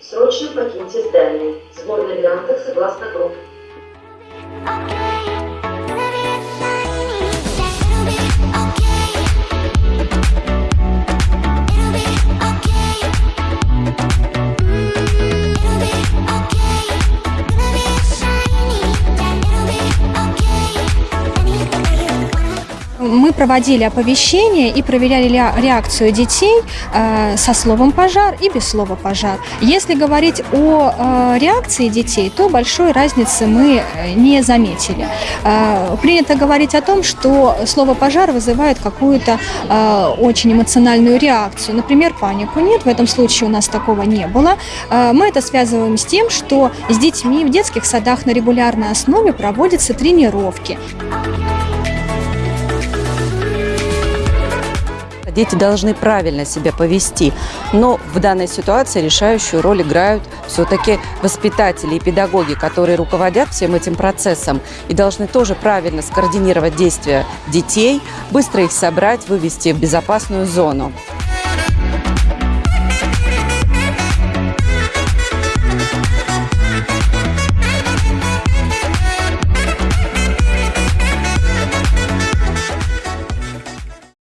Срочно покиньте здание. Сбор на вариантах согласно групп. Мы проводили оповещение и проверяли реакцию детей э, со словом «пожар» и без слова «пожар». Если говорить о э, реакции детей, то большой разницы мы э, не заметили. Принято говорить о том, что слово «пожар» вызывает какую-то очень эмоциональную реакцию, например, панику. Нет, в этом случае у нас такого не было. Мы это связываем с тем, что с детьми в детских садах на регулярной основе проводятся тренировки. Дети должны правильно себя повести, но в данной ситуации решающую роль играют все-таки воспитатели и педагоги, которые руководят всем этим процессом и должны тоже правильно скоординировать действия детей, быстро их собрать, вывести в безопасную зону.